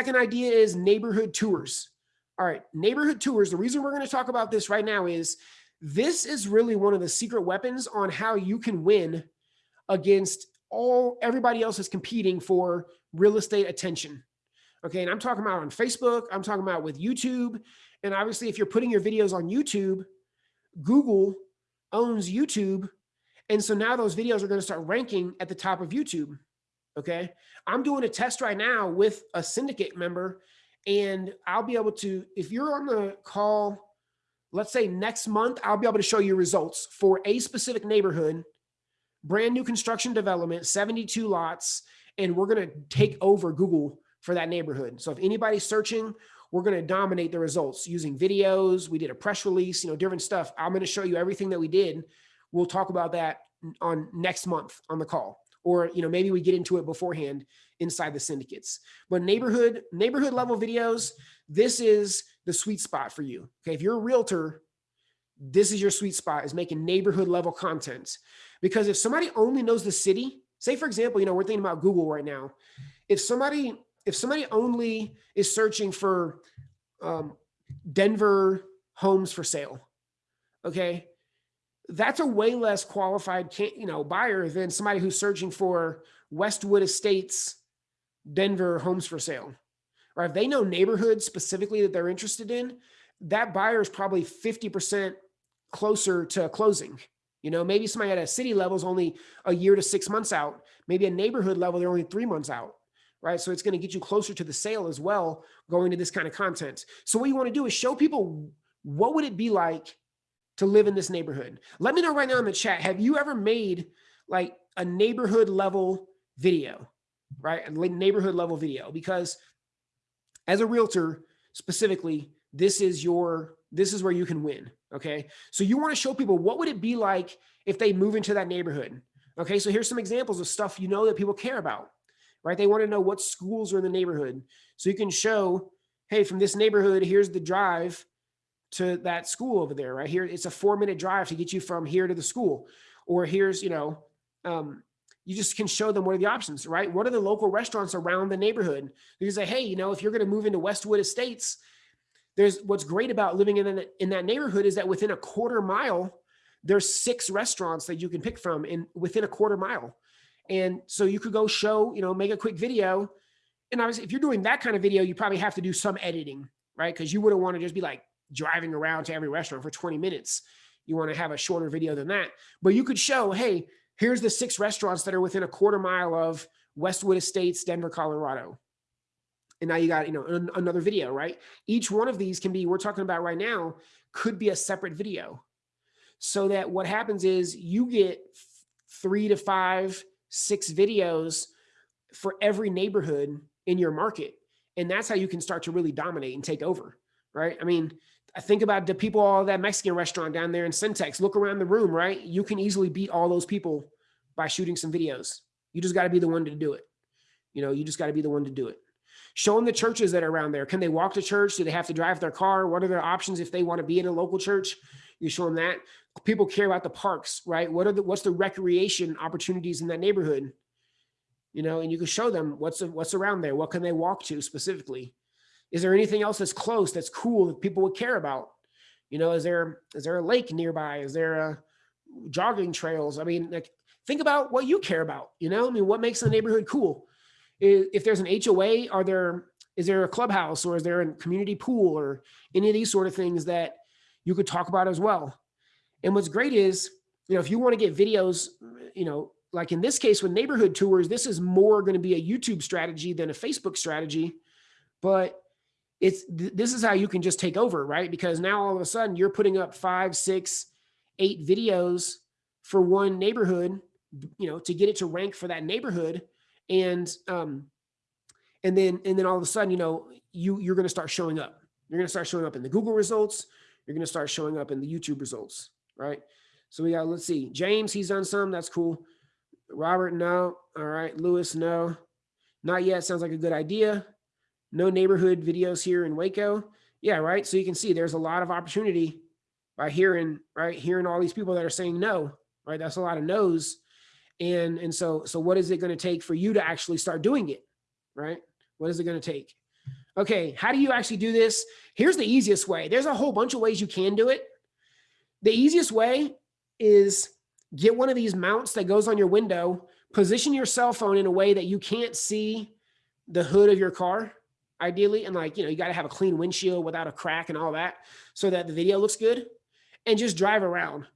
Second idea is neighborhood tours. All right, neighborhood tours. The reason we're going to talk about this right now is this is really one of the secret weapons on how you can win against all everybody else is competing for real estate attention. Okay, and I'm talking about on Facebook, I'm talking about with YouTube, and obviously if you're putting your videos on YouTube, Google owns YouTube, and so now those videos are going to start ranking at the top of YouTube. Okay, I'm doing a test right now with a syndicate member, and I'll be able to, if you're on the call, let's say next month, I'll be able to show you results for a specific neighborhood brand new construction development, 72 lots, and we're going to take over Google for that neighborhood. So if anybody's searching, we're going to dominate the results using videos. We did a press release, you know, different stuff. I'm going to show you everything that we did. We'll talk about that on next month on the call, or, you know, maybe we get into it beforehand inside the syndicates, but neighborhood, neighborhood level videos, this is the sweet spot for you. Okay. If you're a realtor, this is your sweet spot is making neighborhood level content. Because if somebody only knows the city, say for example, you know, we're thinking about Google right now. If somebody, if somebody only is searching for um, Denver homes for sale, okay, that's a way less qualified, you know, buyer than somebody who's searching for Westwood Estates, Denver homes for sale. Or if they know neighborhoods specifically that they're interested in, that buyer is probably 50% closer to closing you know, maybe somebody at a city level is only a year to six months out. Maybe a neighborhood level, they're only three months out, right? So it's going to get you closer to the sale as well, going to this kind of content. So what you want to do is show people what would it be like to live in this neighborhood? Let me know right now in the chat. Have you ever made like a neighborhood level video, right? A neighborhood level video, because as a realtor specifically, this is your, this is where you can win. Okay. So you want to show people what would it be like if they move into that neighborhood? Okay. So here's some examples of stuff you know that people care about, right? They want to know what schools are in the neighborhood. So you can show, hey, from this neighborhood, here's the drive to that school over there, right? Here, it's a four minute drive to get you from here to the school. Or here's, you know, um, you just can show them what are the options, right? What are the local restaurants around the neighborhood? You can say, hey, you know, if you're going to move into Westwood Estates, there's what's great about living in, in that neighborhood is that within a quarter mile, there's six restaurants that you can pick from in within a quarter mile. And so you could go show, you know, make a quick video. And obviously if you're doing that kind of video, you probably have to do some editing, right? Because you wouldn't want to just be like driving around to every restaurant for 20 minutes. You want to have a shorter video than that. But you could show, hey, here's the six restaurants that are within a quarter mile of Westwood Estates, Denver, Colorado. And now you got you know an, another video right? Each one of these can be we're talking about right now could be a separate video. So that what happens is you get three to five six videos for every neighborhood in your market. And that's how you can start to really dominate and take over right? I mean I think about the people all that Mexican restaurant down there in Centex. Look around the room, right? You can easily beat all those people by shooting some videos. You just got to be the one to do it. You know, you just got to be the one to do it. Show them the churches that are around there. Can they walk to church? Do they have to drive their car? What are their options if they want to be in a local church? You show them that. People care about the parks, right? What are the what's the recreation opportunities in that neighborhood? You know, and you can show them what's what's around there. What can they walk to specifically? Is there anything else that's close that's cool that people would care about? You know, is there is there a lake nearby? Is there a jogging trails? I mean, like think about what you care about. You know, I mean, what makes the neighborhood cool? if there's an HOA, are there, is there a clubhouse or is there a community pool or any of these sort of things that you could talk about as well. And what's great is, you know, if you want to get videos, you know, like in this case with neighborhood tours, this is more going to be a YouTube strategy than a Facebook strategy, but it's, this is how you can just take over, right? Because now all of a sudden you're putting up five, six, eight videos for one neighborhood, you know, to get it to rank for that neighborhood and um, and then and then all of a sudden, you know, you you're going to start showing up. You're going to start showing up in the Google results. You're going to start showing up in the YouTube results, right? So we got let's see, James, he's done some. That's cool. Robert, no. All right, Lewis, no, not yet. Sounds like a good idea. No neighborhood videos here in Waco. Yeah, right. So you can see there's a lot of opportunity by hearing right hearing all these people that are saying no. Right, that's a lot of no's and, and so, so what is it going to take for you to actually start doing it? Right? What is it going to take? Okay, how do you actually do this? Here's the easiest way. There's a whole bunch of ways you can do it. The easiest way is get one of these mounts that goes on your window, position your cell phone in a way that you can't see the hood of your car, ideally. And like, you know, you got to have a clean windshield without a crack and all that so that the video looks good and just drive around.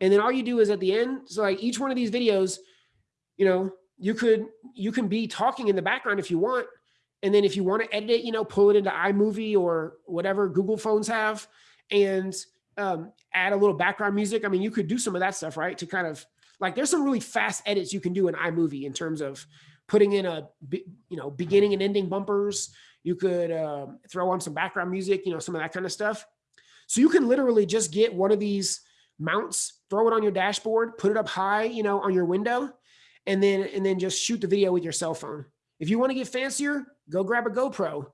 And then all you do is at the end, so like each one of these videos, you know, you could, you can be talking in the background if you want. And then if you want to edit it, you know, pull it into iMovie or whatever Google phones have and um, add a little background music. I mean, you could do some of that stuff, right? To kind of like, there's some really fast edits you can do in iMovie in terms of putting in a, you know, beginning and ending bumpers. You could uh, throw on some background music, you know, some of that kind of stuff. So you can literally just get one of these mounts, throw it on your dashboard, put it up high, you know, on your window, and then and then just shoot the video with your cell phone. If you want to get fancier, go grab a GoPro.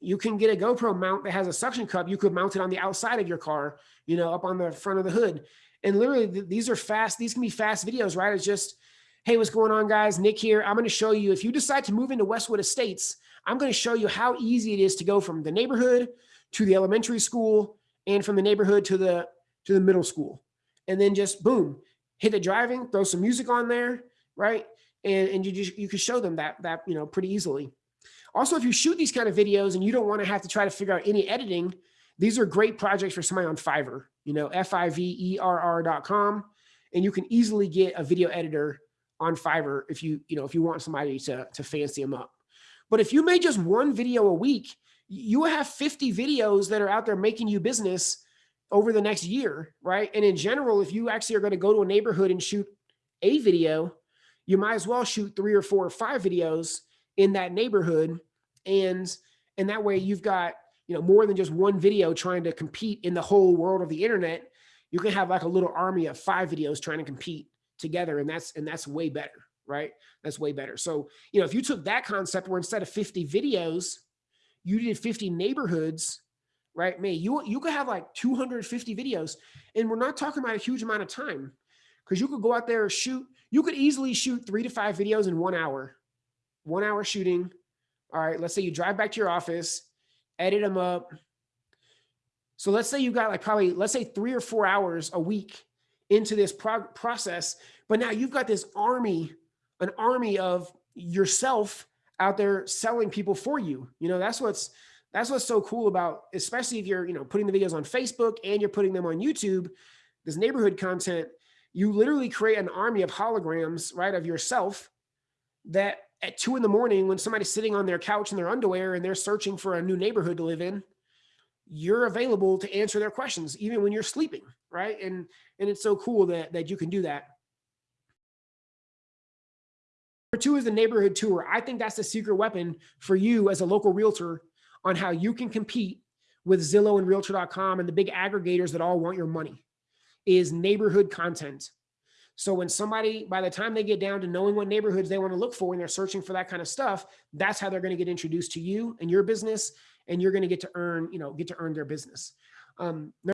You can get a GoPro mount that has a suction cup. You could mount it on the outside of your car, you know, up on the front of the hood. And literally, these are fast. These can be fast videos, right? It's just, hey, what's going on, guys? Nick here. I'm going to show you if you decide to move into Westwood Estates, I'm going to show you how easy it is to go from the neighborhood to the elementary school and from the neighborhood to the to the middle school. And then just boom, hit the driving, throw some music on there, right? And, and you just you can show them that that you know pretty easily. Also, if you shoot these kind of videos and you don't want to have to try to figure out any editing, these are great projects for somebody on Fiverr, you know, F-I-V-E-R-R.com. And you can easily get a video editor on Fiverr if you, you know, if you want somebody to, to fancy them up. But if you made just one video a week, you will have 50 videos that are out there making you business over the next year, right? And in general, if you actually are going to go to a neighborhood and shoot a video, you might as well shoot three or four or five videos in that neighborhood. And, and that way you've got, you know, more than just one video trying to compete in the whole world of the internet. You can have like a little army of five videos trying to compete together. And that's, and that's way better, right? That's way better. So, you know, if you took that concept where instead of 50 videos, you did 50 neighborhoods, right? Man, you, you could have like 250 videos and we're not talking about a huge amount of time because you could go out there and shoot, you could easily shoot three to five videos in one hour, one hour shooting. All right, let's say you drive back to your office, edit them up. So let's say you got like probably, let's say three or four hours a week into this process, but now you've got this army, an army of yourself out there selling people for you. You know, that's what's that's what's so cool about, especially if you're, you know, putting the videos on Facebook and you're putting them on YouTube, this neighborhood content, you literally create an army of holograms, right, of yourself that at two in the morning, when somebody's sitting on their couch in their underwear and they're searching for a new neighborhood to live in, you're available to answer their questions, even when you're sleeping, right? And, and it's so cool that, that you can do that. Two is the neighborhood tour. I think that's the secret weapon for you as a local realtor on how you can compete with Zillow and realtor.com and the big aggregators that all want your money is neighborhood content. So when somebody, by the time they get down to knowing what neighborhoods they want to look for and they're searching for that kind of stuff, that's how they're going to get introduced to you and your business and you're going to get to earn, you know, get to earn their business. Um,